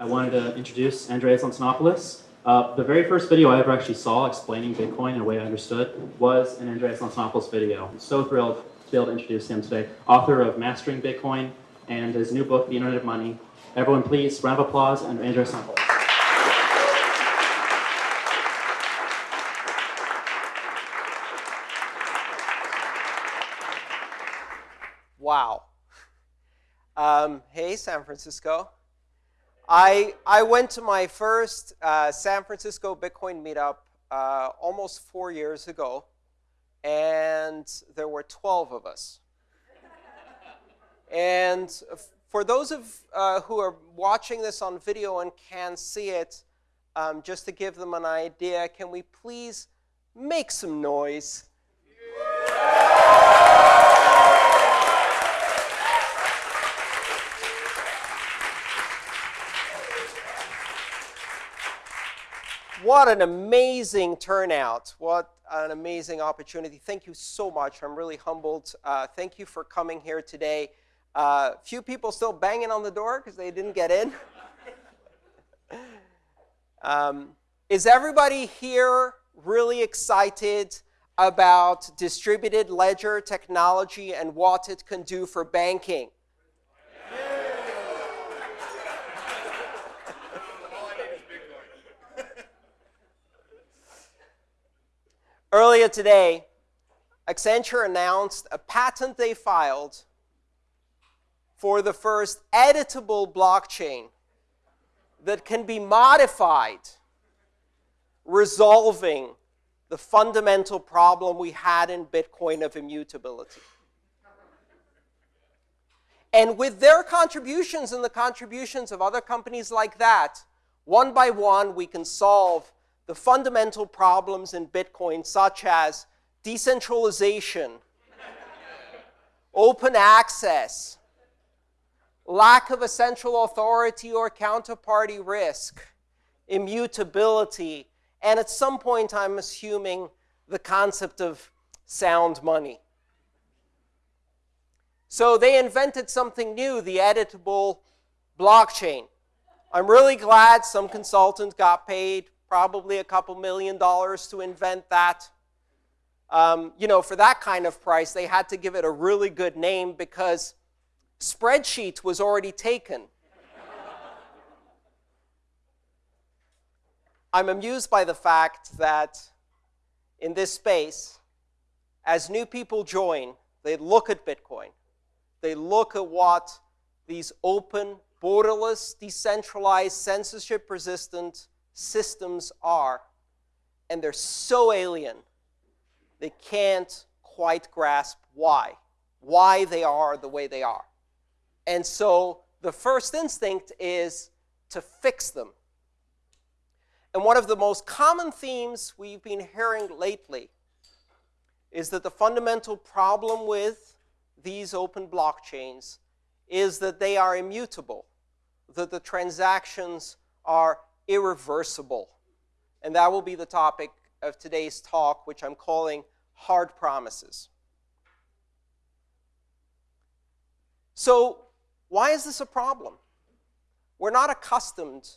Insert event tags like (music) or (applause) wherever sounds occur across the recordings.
I wanted to introduce Andreas Antonopoulos. Uh, the very first video I ever actually saw explaining Bitcoin in a way I understood was an Andreas Antonopoulos video. I'm so thrilled to be able to introduce him today. Author of Mastering Bitcoin and his new book, The Internet of Money. Everyone please, round of applause, and Andreas Antonopoulos. Wow. Um, hey, San Francisco. I, I went to my first uh, San Francisco Bitcoin meetup uh, almost four years ago, and there were 12 of us. and for those of uh, who are watching this on video and can see it, um, just to give them an idea, can we please make some noise? What an amazing turnout. What an amazing opportunity. Thank you so much. I'm really humbled. Uh, thank you for coming here today. Uh, few people still banging on the door because they didn't get in. (laughs) um, is everybody here really excited about distributed ledger technology and what it can do for banking? Earlier today, Accenture announced a patent they filed for the first editable blockchain that can be modified, resolving the fundamental problem we had in Bitcoin of immutability. And with their contributions and the contributions of other companies like that, one by one, we can solve the fundamental problems in Bitcoin, such as decentralization, (laughs) open access, lack of a central authority or counterparty risk, immutability, and at some point, I'm assuming the concept of sound money. So they invented something new, the editable blockchain. I'm really glad some consultant got paid probably a couple million dollars to invent that. Um, you know, for that kind of price, they had to give it a really good name because spreadsheet was already taken. I'm amused by the fact that in this space, as new people join, they look at Bitcoin. They look at what these open, borderless, decentralized, censorship-resistant systems are, and they're so alien, they can't quite grasp why, why they are the way they are. And so the first instinct is to fix them. And one of the most common themes we've been hearing lately is that the fundamental problem with these open blockchains is that they are immutable, that the transactions are irreversible. And that will be the topic of today's talk, which I'm calling Hard Promises. So why is this a problem? We're not accustomed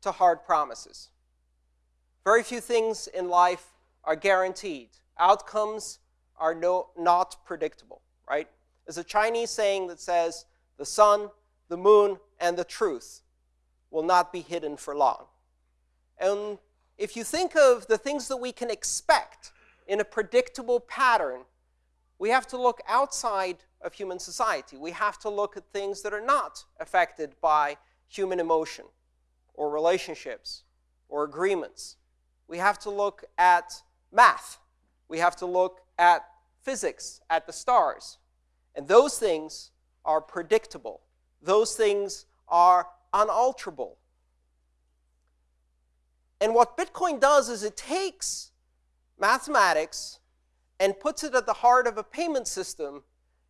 to hard promises. Very few things in life are guaranteed. Outcomes are no, not predictable, right? There's a Chinese saying that says, the sun, the moon, and the truth will not be hidden for long. And if you think of the things that we can expect in a predictable pattern, we have to look outside of human society. We have to look at things that are not affected by human emotion or relationships or agreements. We have to look at math. We have to look at physics, at the stars. And those things are predictable. Those things are unalterable. And what Bitcoin does is it takes mathematics and puts it at the heart of a payment system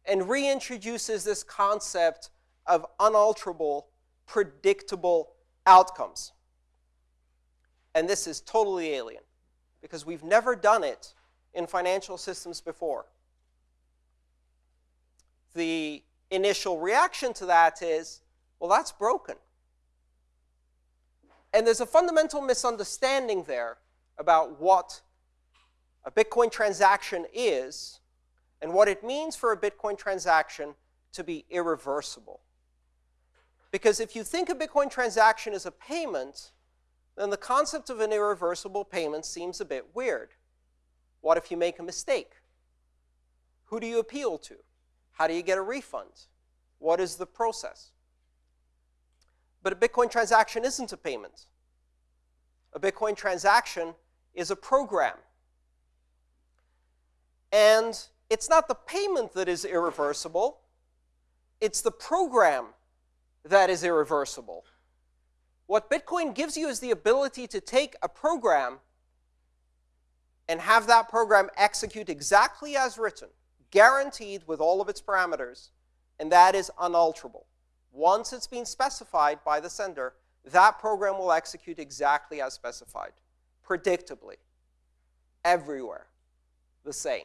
and reintroduces this concept of unalterable, predictable outcomes. And this is totally alien because we've never done it in financial systems before. The initial reaction to that is, well, that's broken. And there's a fundamental misunderstanding there about what a Bitcoin transaction is and what it means for a Bitcoin transaction to be irreversible. Because if you think a Bitcoin transaction is a payment, then the concept of an irreversible payment seems a bit weird. What if you make a mistake? Who do you appeal to? How do you get a refund? What is the process? But a Bitcoin transaction isn't a payment. A Bitcoin transaction is a program. And it's not the payment that is irreversible, it's the program that is irreversible. What Bitcoin gives you is the ability to take a program and have that program execute exactly as written, guaranteed with all of its parameters, and that is unalterable. Once it's been specified by the sender, that program will execute exactly as specified, predictably, everywhere, the same.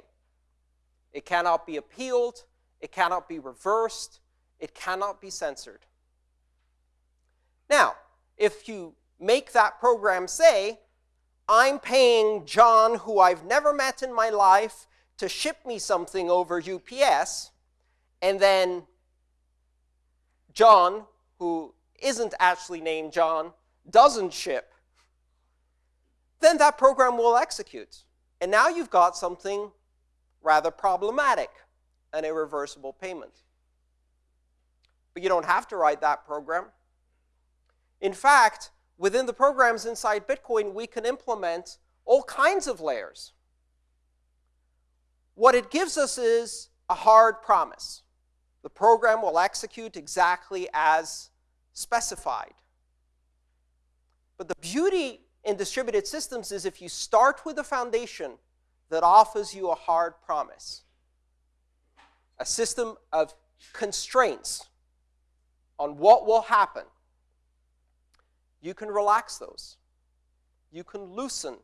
It cannot be appealed, it cannot be reversed, it cannot be censored. Now, if you make that program say, I'm paying John, who I've never met in my life, to ship me something over UPS, and then John, who isn't actually named John, doesn't ship, then that program will execute. And now you've got something rather problematic, an irreversible payment. But you don't have to write that program. In fact, within the programs inside Bitcoin, we can implement all kinds of layers. What it gives us is a hard promise. The program will execute exactly as specified. But the beauty in distributed systems is if you start with a foundation that offers you a hard promise, a system of constraints on what will happen, you can relax those. You can loosen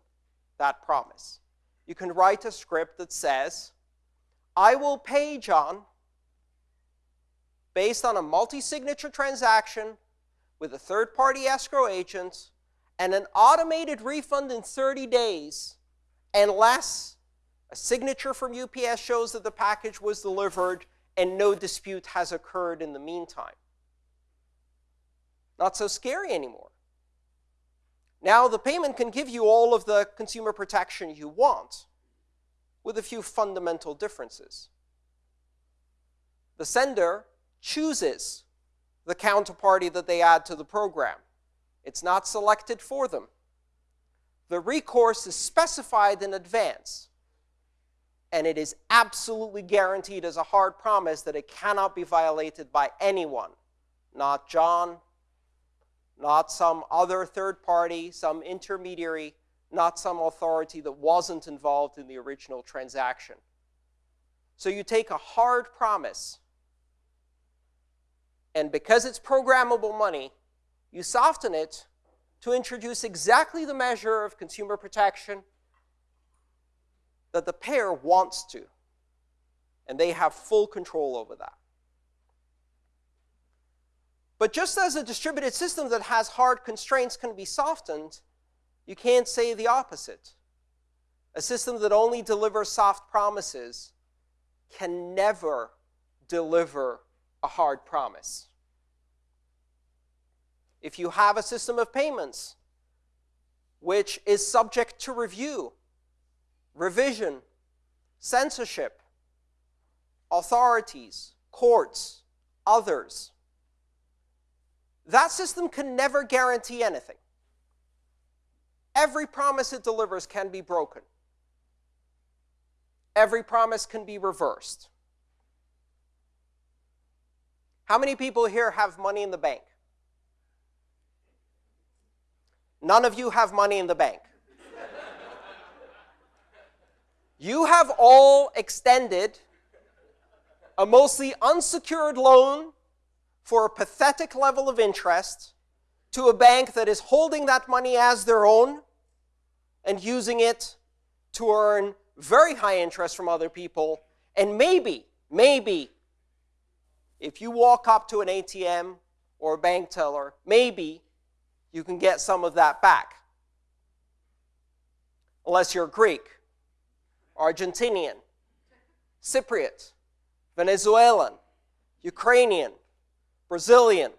that promise. You can write a script that says, I will pay John based on a multi-signature transaction with a third-party escrow agent and an automated refund in 30 days unless a signature from UPS shows that the package was delivered and no dispute has occurred in the meantime. Not so scary anymore. Now the payment can give you all of the consumer protection you want with a few fundamental differences. The sender chooses the counterparty that they add to the program. It's not selected for them. The recourse is specified in advance, and it is absolutely guaranteed as a hard promise that it cannot be violated by anyone, not John, not some other third party, some intermediary, not some authority that wasn't involved in the original transaction. So you take a hard promise, and because it's programmable money, you soften it to introduce exactly the measure of consumer protection that the payer wants to, and they have full control over that. But just as a distributed system that has hard constraints can be softened, you can't say the opposite. A system that only delivers soft promises can never deliver a hard promise. If you have a system of payments which is subject to review, revision, censorship, authorities, courts, others, that system can never guarantee anything. Every promise it delivers can be broken. Every promise can be reversed. How many people here have money in the bank? None of you have money in the bank. you have all extended a mostly unsecured loan for a pathetic level of interest to a bank that is holding that money as their own and using it to earn very high interest from other people. And maybe, maybe, if you walk up to an ATM or a bank teller, maybe you can get some of that back. Unless you're Greek, Argentinian, Cypriot, Venezuelan, Ukrainian, Brazilian,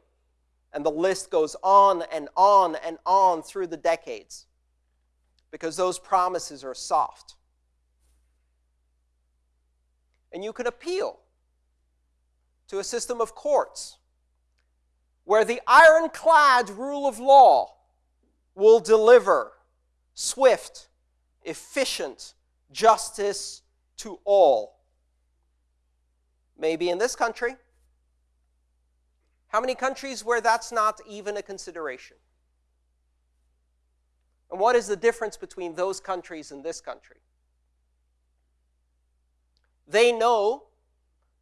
and the list goes on and on and on through the decades because those promises are soft. And you can appeal to a system of courts where the ironclad rule of law will deliver swift, efficient justice to all. Maybe in this country. How many countries where that's not even a consideration? And what is the difference between those countries and this country? They know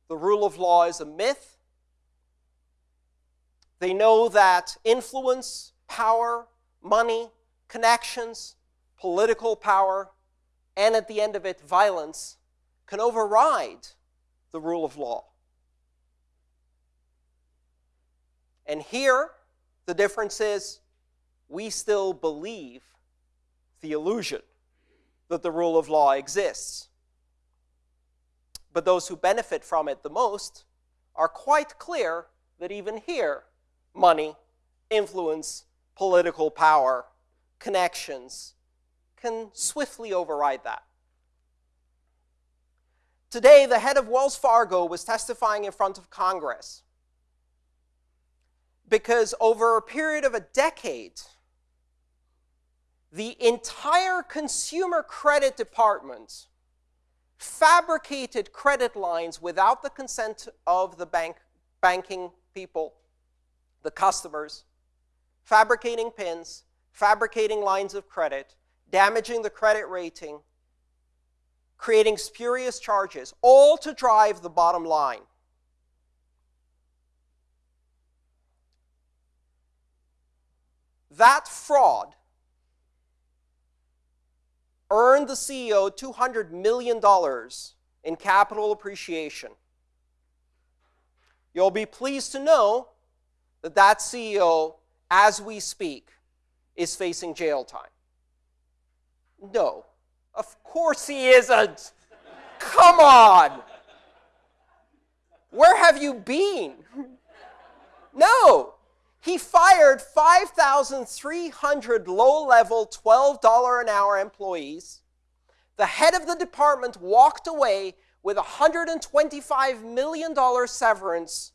the rule of law is a myth. They know that influence, power, money, connections, political power, and at the end of it, violence, can override the rule of law. And here, the difference is we still believe the illusion that the rule of law exists. But those who benefit from it the most are quite clear that even here, money, influence, political power, connections can swiftly override that. Today, the head of Wells Fargo was testifying in front of Congress because over a period of a decade, the entire consumer credit department fabricated credit lines without the consent of the bank, banking people, the customers, fabricating pins, fabricating lines of credit, damaging the credit rating, creating spurious charges, all to drive the bottom line. That fraud earned the CEO $200 million in capital appreciation. You'll be pleased to know that that CEO, as we speak, is facing jail time. No, of course he isn't. Come on. Where have you been? (laughs) No. He fired 5,300 low level, $12 an hour employees. The head of the department walked away with $125 million severance,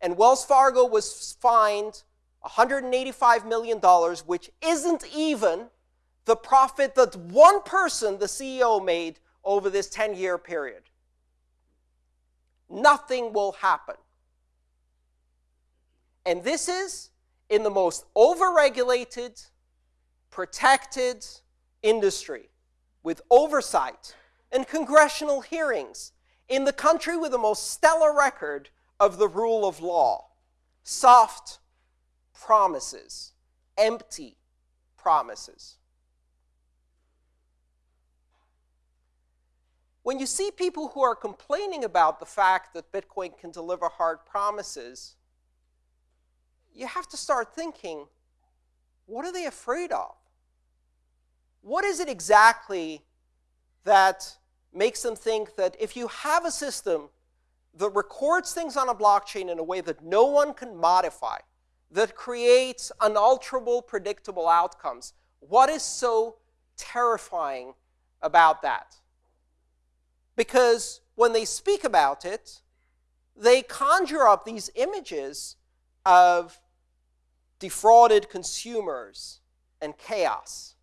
and Wells Fargo was fined $185 million, which isn't even the profit that one person, the CEO, made over this 10 year period. Nothing will happen. And this is in the most overregulated, protected industry with oversight and congressional hearings in the country with the most stellar record of the rule of law. Soft promises, empty promises. When you see people who are complaining about the fact that Bitcoin can deliver hard promises, you have to start thinking what are they afraid of? What is it exactly that makes them think that if you have a system that records things on a blockchain in a way that no one can modify, that creates unalterable, predictable outcomes, what is so terrifying about that? Because when they speak about it, they conjure up these images of defrauded consumers and chaos.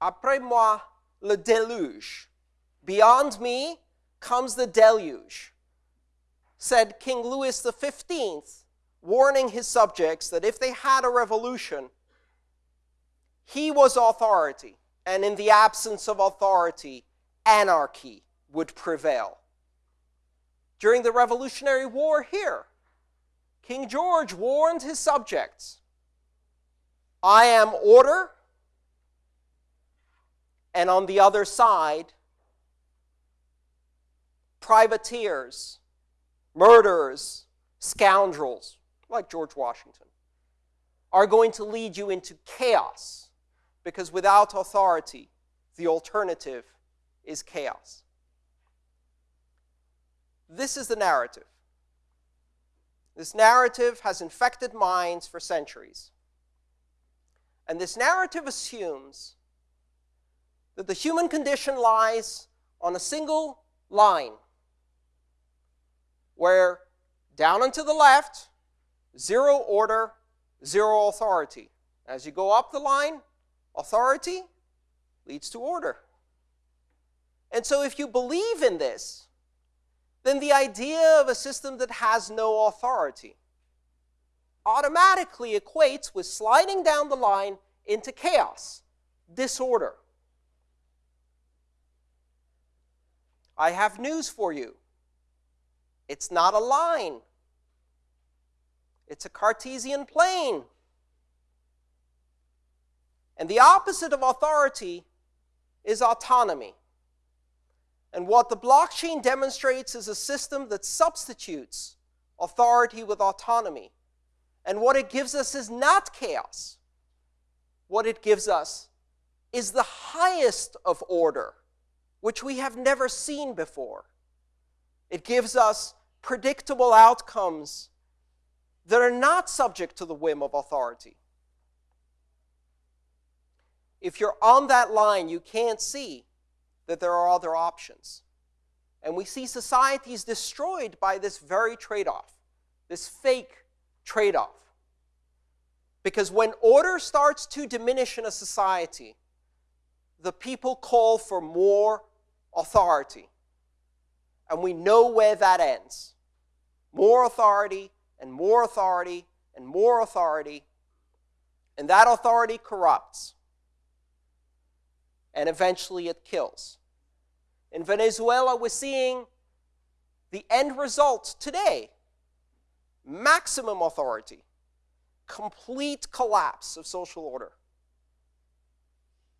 Après moi, le déluge. Beyond me comes the deluge, said King Louis XV, warning his subjects that if they had a revolution, he was authority, and in the absence of authority, anarchy would prevail during the Revolutionary War here. King George warned his subjects I am order, and on the other side, privateers, murderers, scoundrels like George Washington, are going to lead you into chaos because without authority, the alternative is chaos. This is the narrative. This narrative has infected minds for centuries. And this narrative assumes that the human condition lies on a single line where down and to the left, zero order, zero authority. As you go up the line, authority leads to order. And so, if you believe in this, then the idea of a system that has no authority automatically equates with sliding down the line into chaos, disorder. I have news for you. It's not a line, it's a Cartesian plane. And the opposite of authority is autonomy. And what the blockchain demonstrates is a system that substitutes authority with autonomy. And what it gives us is not chaos. What it gives us is the highest of order, which we have never seen before. It gives us predictable outcomes that are not subject to the whim of authority. If you're on that line, you can't see that there are other options. And we see societies destroyed by this very trade off, this fake trade off. Because when order starts to diminish in a society, the people call for more authority. And we know where that ends more authority, and more authority, and more authority. And that authority corrupts and eventually it kills. In Venezuela, we're seeing the end result today maximum authority, complete collapse of social order.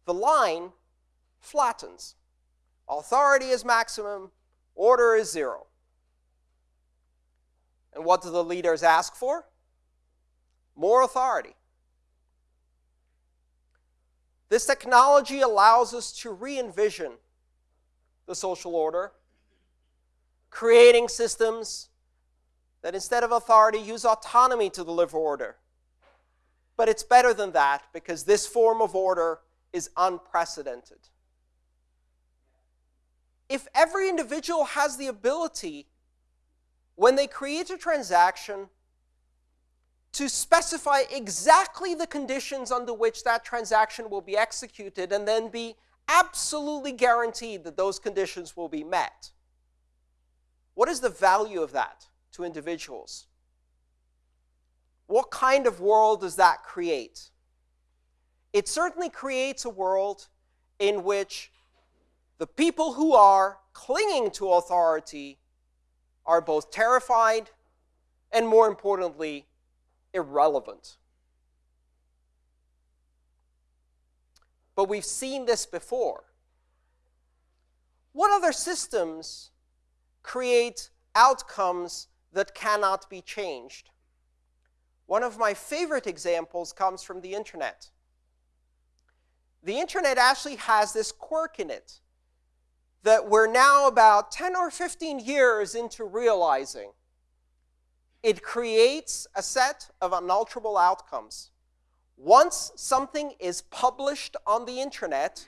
The line flattens. Authority is maximum, order is zero. And what do the leaders ask for? More authority. This technology allows us to re envision the social order, creating systems that instead of authority use autonomy to deliver order. But it's better than that because this form of order is unprecedented. If every individual has the ability, when they create a transaction, to specify exactly the conditions under which that transaction will be executed and then be absolutely guaranteed that those conditions will be met. What is the value of that to individuals? What kind of world does that create? It certainly creates a world in which the people who are clinging to authority are both terrified and, more importantly, irrelevant. But we've seen this before. What other systems create outcomes that cannot be changed? One of my favorite examples comes from the internet. The internet actually has this quirk in it that we're now about 10 or 15 years into realizing it creates a set of unalterable outcomes. Once something is published on the internet,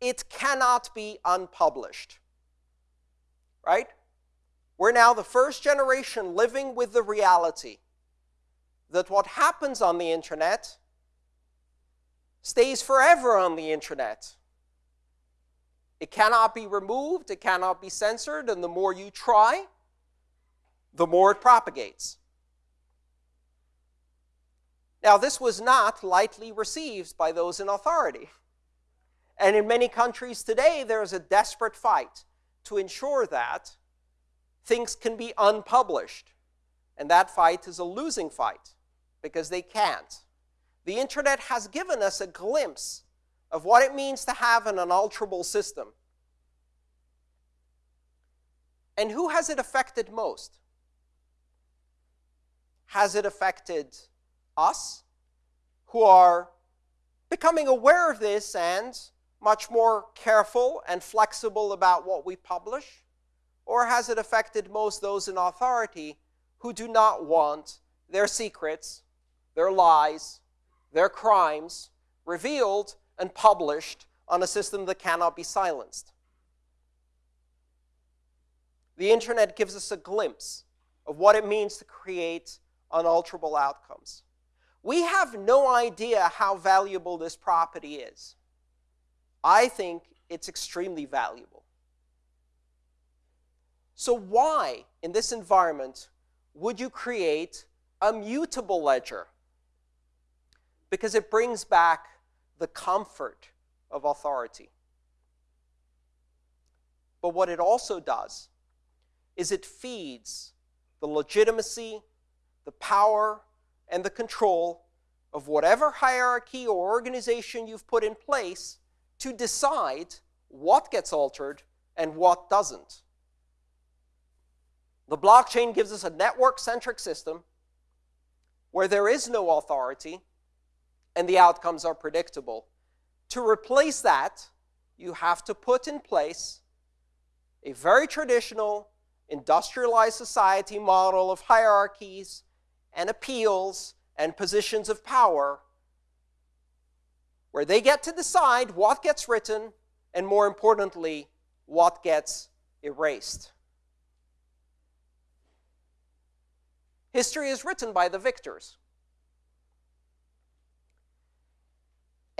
it cannot be unpublished. Right? We're now the first generation living with the reality that what happens on the internet stays forever on the internet. It cannot be removed, it cannot be censored, and the more you try, the more it propagates. Now, this was not lightly received by those in authority. And in many countries today, there is a desperate fight to ensure that things can be unpublished. And that fight is a losing fight because they can't. The internet has given us a glimpse of what it means to have an unalterable system. And who has it affected most? has it affected us who are becoming aware of this and much more careful and flexible about what we publish? Or has it affected most those in authority who do not want their secrets, their lies, their crimes revealed and published on a system that cannot be silenced? The internet gives us a glimpse of what it means to create unalterable outcomes. We have no idea how valuable this property is. I think it's extremely valuable. So why, in this environment, would you create a mutable ledger? Because it brings back the comfort of authority. But what it also does is it feeds the legitimacy, the power, and the control of whatever hierarchy or organization you've put in place to decide what gets altered and what doesn't. The blockchain gives us a network-centric system where there is no authority and the outcomes are predictable. To replace that, you have to put in place a very traditional industrialized society model of hierarchies and appeals and positions of power where they get to decide what gets written and, more importantly, what gets erased. History is written by the victors.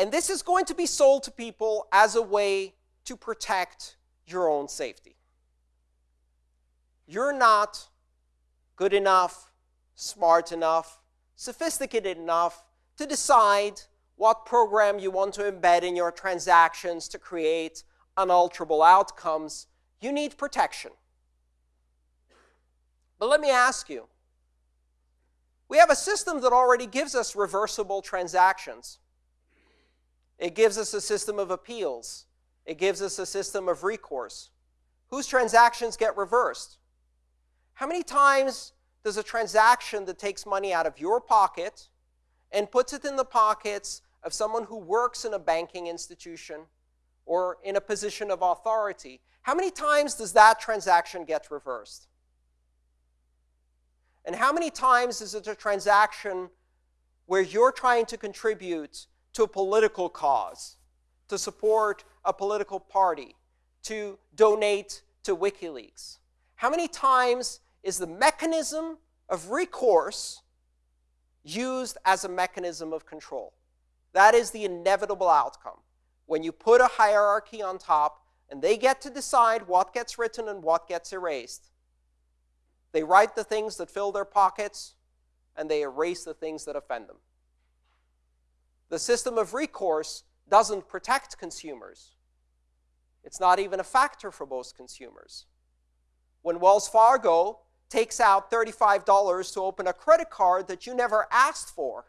And this is going to be sold to people as a way to protect your own safety. You're not good enough, smart enough, sophisticated enough to decide what program you want to embed in your transactions to create unalterable outcomes, you need protection. But let me ask you, we have a system that already gives us reversible transactions. It gives us a system of appeals. It gives us a system of recourse. Whose transactions get reversed? How many times does a transaction that takes money out of your pocket and puts it in the pockets of someone who works in a banking institution or in a position of authority, how many times does that transaction get reversed? And how many times is it a transaction where you're trying to contribute to a political cause, to support a political party, to donate to WikiLeaks? How many times is the mechanism of recourse used as a mechanism of control? That is the inevitable outcome. When you put a hierarchy on top and they get to decide what gets written and what gets erased, they write the things that fill their pockets and they erase the things that offend them. The system of recourse doesn't protect consumers. It's not even a factor for most consumers. When Wells Fargo takes out $35 to open a credit card that you never asked for,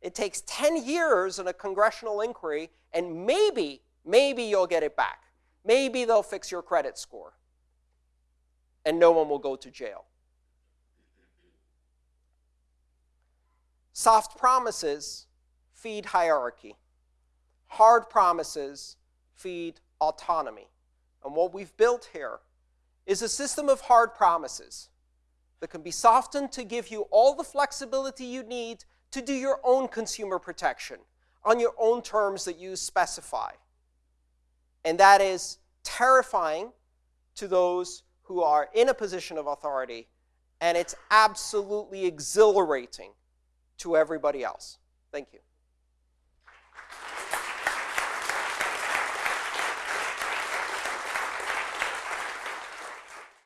it takes 10 years in a congressional inquiry, and maybe, maybe you'll get it back. Maybe they'll fix your credit score, and no one will go to jail. Soft promises feed hierarchy. Hard promises feed autonomy. And what we've built here is a system of hard promises that can be softened to give you all the flexibility you need to do your own consumer protection on your own terms that you specify. And that is terrifying to those who are in a position of authority, and it's absolutely exhilarating to everybody else. Thank you.